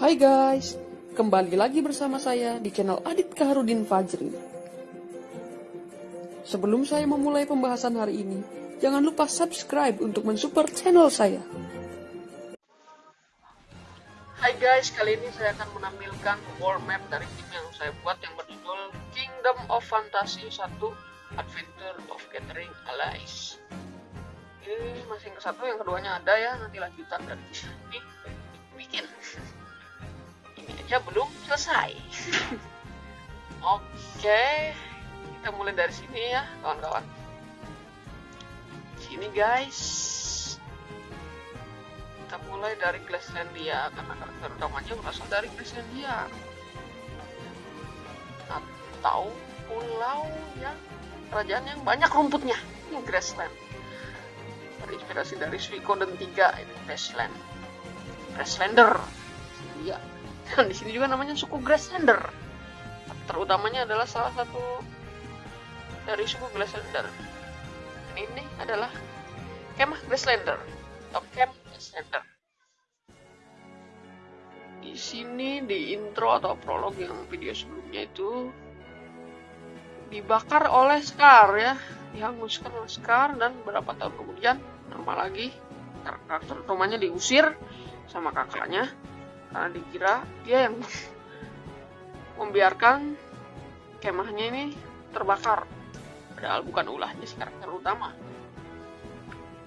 Hai guys, kembali lagi bersama saya di channel Adit Kaharudin Fajri. Sebelum saya memulai pembahasan hari ini, jangan lupa subscribe untuk mensupport channel saya. Hai guys, kali ini saya akan menampilkan world map dari tim yang saya buat yang berjudul Kingdom of Fantasy 1 Adventure of Gathering Allies. Ini masih yang ke satu, yang keduanya ada ya, nanti lanjutan dari bikin. Aja belum selesai. Oke, kita mulai dari sini ya, kawan-kawan. Sini guys, kita mulai dari Glasslandia karena karakter utamanya berasal dari Glasslandia atau pulau yang kerajaan yang banyak rumputnya ini Grassland. Terinspirasi dari Suikoden 3 ini Grassland. Grasslander. Iya dan di sini juga namanya suku Grasslander terutamanya adalah salah satu dari suku Grasslander dan ini adalah kemah Grasslander atau camp Grasslander di sini di intro atau prolog yang video sebelumnya itu dibakar oleh Scar ya. Dihanguskan oleh Scar dan beberapa tahun kemudian nama lagi karakter utamanya diusir sama kakaknya karena dikira dia yang membiarkan kemahnya ini terbakar. Padahal bukan ulahnya si karakter utama.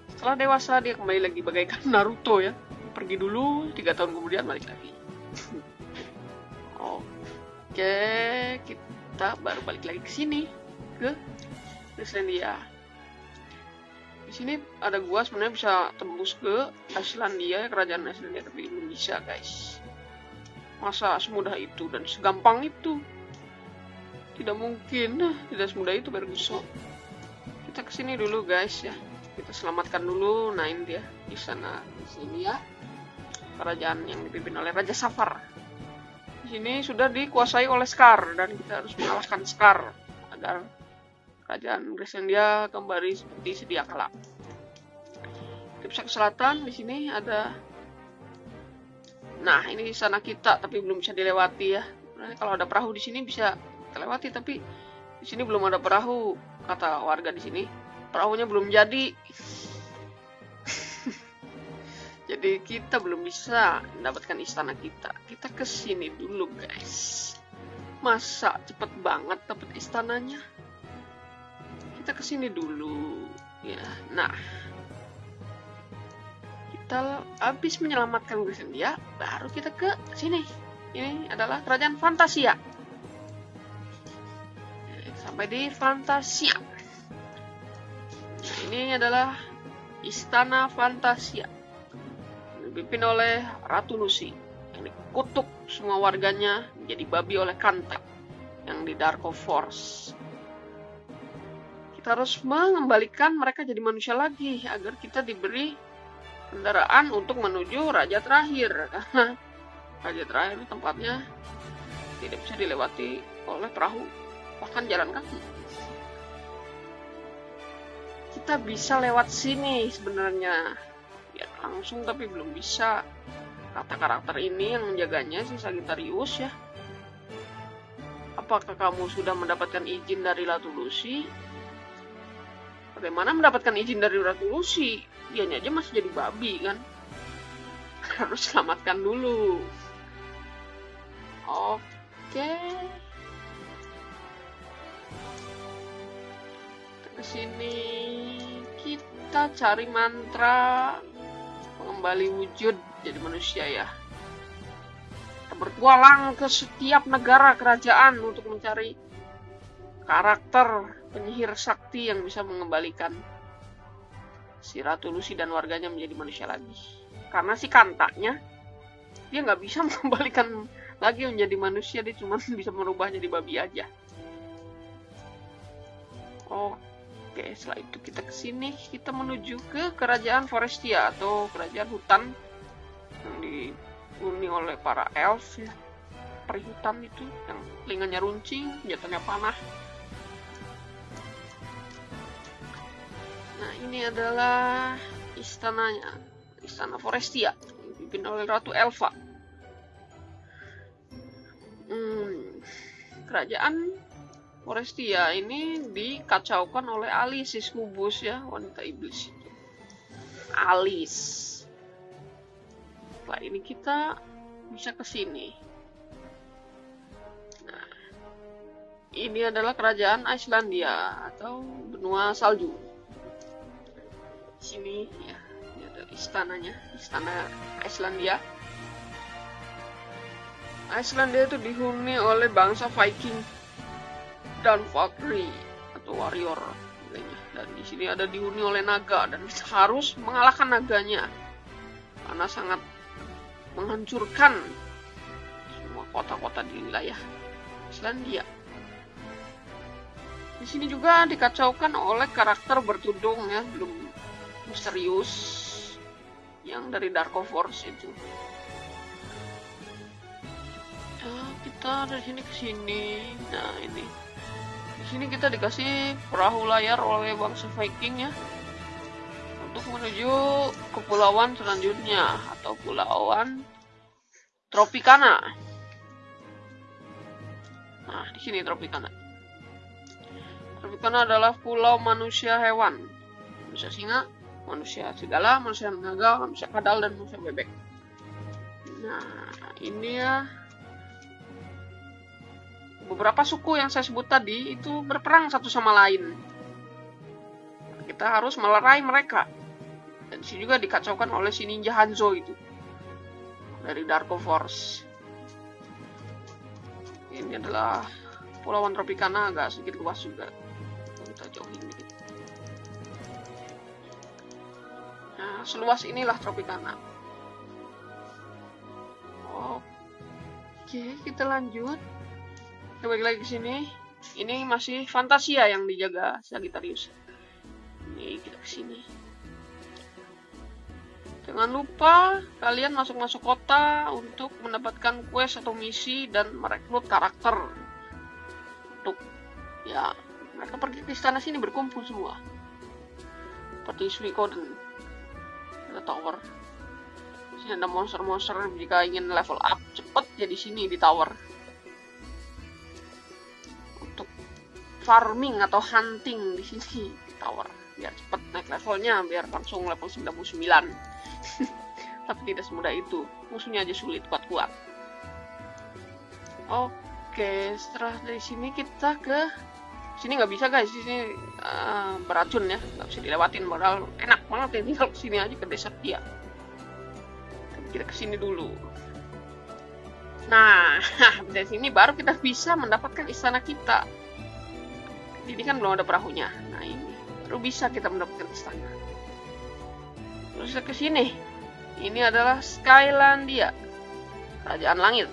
Setelah dewasa dia kembali lagi bagaikan Naruto ya. Pergi dulu tiga tahun kemudian balik lagi. Oke kita baru balik lagi ke sini ke Islandia sini ada gua sebenarnya bisa tembus ke Islandia kerajaan Islandia tapi belum bisa guys. Masa semudah itu dan segampang itu? Tidak mungkin. Nah, tidak semudah itu Berguso kita ke sini dulu guys ya. Kita selamatkan dulu ini dia di sana di sini ya. Kerajaan yang dipimpin oleh Raja Safar. Di sini sudah dikuasai oleh Scar dan kita harus mengalahkan Scar agar kerajaan Grislandia kembali seperti sedia kala. Selatan, di sini ada Nah, ini sana kita tapi belum bisa dilewati ya. Nah, kalau ada perahu di sini bisa terlewati tapi di sini belum ada perahu kata warga di sini. Perahunya belum jadi. jadi kita belum bisa mendapatkan istana kita. Kita ke sini dulu, guys. Masa cepet banget dapat istananya? Kita ke sini dulu. Ya nah. Kita habis menyelamatkan Grisendia baru kita ke sini. Ini adalah kerajaan Fantasia. Sampai di Fantasia. Nah, ini adalah istana Fantasia. Dipimpin oleh Ratu Lucy. Yang dikutuk semua warganya menjadi babi oleh Kanta yang di Darko Force kita harus mengembalikan mereka jadi manusia lagi agar kita diberi kendaraan untuk menuju raja terakhir. Karena raja terakhir tempatnya tidak bisa dilewati oleh perahu bahkan jalan kaki. Kita bisa lewat sini sebenarnya. Ya langsung tapi belum bisa. Kata karakter ini yang menjaganya si Sagittarius ya. Apakah kamu sudah mendapatkan izin dari Latu Lucy bagaimana mendapatkan izin dari Ratu Lucy? Dianya aja masih jadi babi kan? Harus selamatkan dulu. Oke. Ke sini kita cari mantra mengembali wujud jadi manusia ya. Kita ke setiap negara kerajaan untuk mencari karakter penyihir sakti yang bisa mengembalikan si Ratu Lucy dan warganya menjadi manusia lagi. Karena si kantaknya dia nggak bisa mengembalikan lagi menjadi manusia, dia cuma bisa merubah jadi babi aja. Oke, setelah itu kita ke sini, kita menuju ke kerajaan Forestia atau kerajaan hutan yang dihuni oleh para elf ya. Perihutan itu yang telinganya runcing, jatuhnya panah. Nah, ini adalah istananya, istana Forestia, dipimpin oleh Ratu Elva. Hmm, kerajaan Forestia ini dikacaukan oleh Alisis Kubus ya, wanita iblis. Alis. nah ini kita bisa ke sini. Nah, ini adalah kerajaan Islandia atau benua salju. Sini ya, ini ada istananya, istana Islandia. Islandia itu dihuni oleh bangsa Viking dan Valkyrie atau warrior dan di sini ada dihuni oleh naga dan harus mengalahkan naganya karena sangat menghancurkan semua kota-kota di wilayah Islandia. Di sini juga dikacaukan oleh karakter bertudung ya, belum misterius yang dari Dark Force itu. Ya, kita dari sini ke sini. Nah, ini sini kita dikasih perahu layar oleh bangsa Viking ya untuk menuju kepulauan selanjutnya atau pulauan Tropicana. Nah, di sini Tropicana. Tropicana adalah pulau manusia hewan. Manusia singa, manusia segala, manusia naga, manusia kadal, dan manusia bebek. Nah, ini ya beberapa suku yang saya sebut tadi itu berperang satu sama lain. Kita harus melerai mereka. Dan sini juga dikacaukan oleh si ninja Hanzo itu. Dari Darko Force. Ini adalah Pulauan Tropicana agak sedikit luas juga. Kita jauhin seluas inilah Tropicana. Oke, kita lanjut. Kita lagi ke sini. Ini masih Fantasia yang dijaga Sagittarius. Ini kita ke sini. Jangan lupa kalian masuk-masuk kota untuk mendapatkan quest atau misi dan merekrut karakter. Untuk ya mereka pergi ke istana sini berkumpul semua. Seperti Suikoden ada tower. Sini ada monster-monster jika ingin level up cepet jadi sini di tower. Farming atau hunting di sini tower. Biar cepet naik levelnya biar langsung level 99 tapi tidak semudah itu. Musuhnya aja sulit kuat-kuat. Oke setelah dari sini kita ke sini nggak bisa guys. Sini uh, beracun ya. Nggak bisa dilewatin modal enak banget ya. Tinggal sini aja ke desert dia kita ke sini dulu. Nah dari sini baru kita bisa mendapatkan istana kita. Ini kan belum ada perahunya. Nah ini. Baru bisa kita mendapatkan istana. Terus ke sini. Ini adalah Skylandia. Kerajaan langit.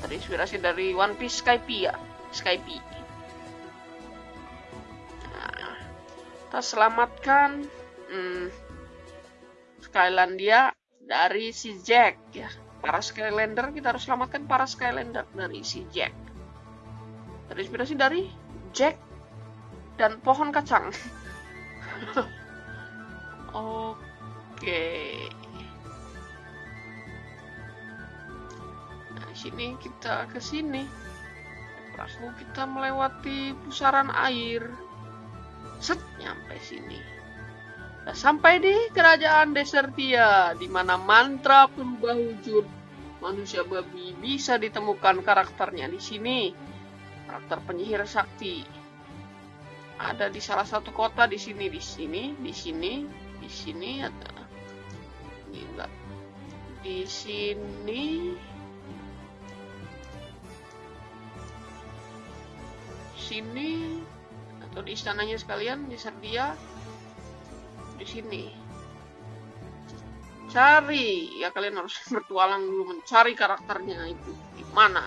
Terinspirasi dari One Piece Skype ya. Skype kita selamatkan hmm, Skylandia dari si Jack ya para Skylander kita harus selamatkan para Skylander dari si Jack terinspirasi dari Jack dan pohon kacang. Oke. Nah, sini kita ke sini. Perahu kita melewati pusaran air. Set, nyampe sini. Nah, sampai di kerajaan Desertia, di mana mantra perubah wujud manusia babi bisa ditemukan karakternya di sini. Karakter penyihir sakti. Ada di salah satu kota di sini di sini di sini di sini ada. Ini enggak. Di sini. Sini atau di istananya sekalian di Serbia di sini. Cari. Ya kalian harus bertualang dulu mencari karakternya itu. Di mana?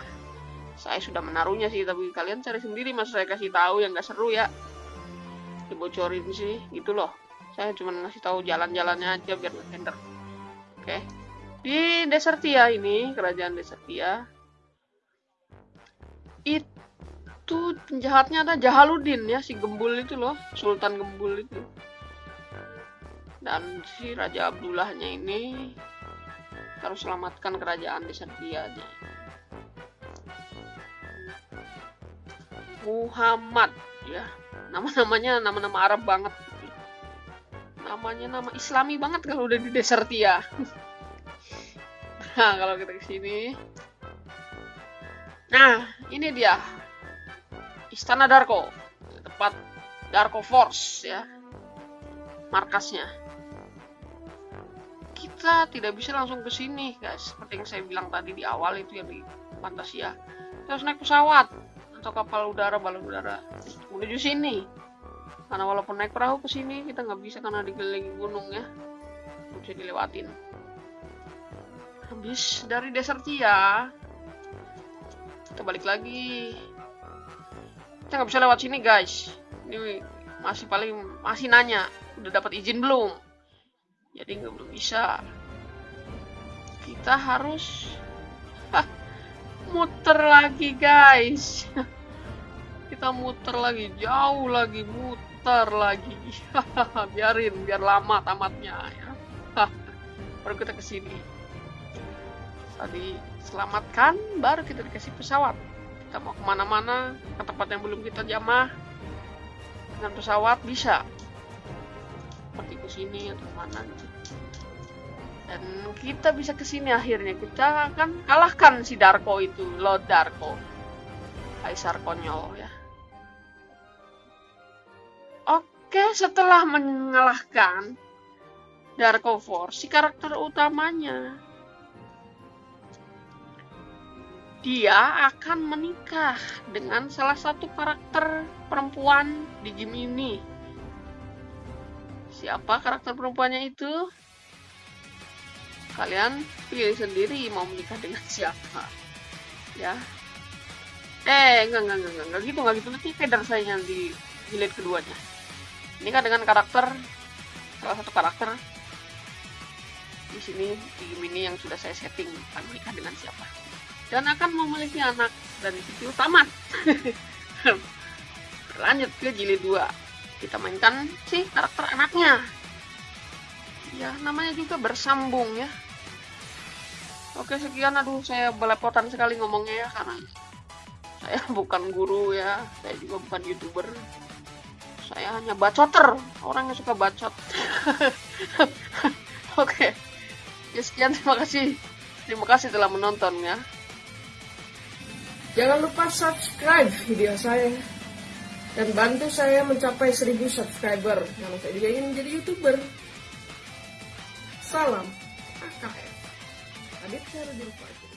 Saya sudah menaruhnya sih tapi kalian cari sendiri mas. Saya kasih tahu yang nggak seru ya. Dibocorin sih gitu loh. Saya cuma ngasih tahu jalan-jalannya aja biar nggak tender. Oke. Di Desertia ini kerajaan Desertia itu penjahatnya ada Jahaluddin ya si Gembul itu loh Sultan Gembul itu. Dan si Raja Abdullahnya ini harus selamatkan kerajaan Desertia aja Muhammad ya. Nama-namanya nama-nama Arab banget. Namanya nama Islami banget kalau udah di Desertia nah kalau kita ke sini. Nah ini dia Istana Darko. Tempat Darko Force ya. Markasnya. Kita tidak bisa langsung ke sini guys. Seperti yang saya bilang tadi di awal itu yang di Fantasia. Kita harus naik pesawat atau kapal udara balon udara. Menuju sini. Karena walaupun naik perahu ke sini kita nggak bisa karena dikelilingi gunung ya. Bisa dilewatin. Habis dari Desertia kita balik lagi kita nggak bisa lewat sini guys. Ini masih paling masih nanya udah dapat izin belum? Jadi nggak belum bisa. Kita harus muter lagi guys. Kita muter lagi jauh lagi muter lagi. Biarin biar lama tamatnya ya. Baru kita ke sini. Tadi selamatkan baru kita dikasih pesawat kita mau ke mana-mana ke tempat yang belum kita jamah. Dengan pesawat bisa. Seperti ke sini atau mana gitu. Dan kita bisa ke sini akhirnya. Kita akan kalahkan si Darko itu Lord Darko. Kaisar konyol ya. Oke setelah mengalahkan Darko Force si karakter utamanya dia akan menikah dengan salah satu karakter perempuan di game ini. Siapa karakter perempuannya itu? Kalian pilih sendiri mau menikah dengan siapa. Ya. Eh enggak enggak enggak enggak, gitu enggak gitu. Nanti feder saya di jilid keduanya. Ini kan dengan karakter salah satu karakter di sini di game ini yang sudah saya setting akan menikah dengan siapa dan akan memiliki anak dan itu tamat lanjut ke jilid 2 kita mainkan si karakter anaknya. Ya namanya juga bersambung ya. Oke sekian. Aduh saya belepotan sekali ngomongnya ya karena saya bukan guru ya. Saya juga bukan youtuber. Saya hanya bacoter. Orang yang suka bacot. Oke. Ya sekian. Terima kasih. Terima kasih telah menonton ya Jangan lupa subscribe video saya dan bantu saya mencapai 1000 subscriber karena saya juga ingin menjadi youtuber. Salam AKF. Adit Syarudin Fajar.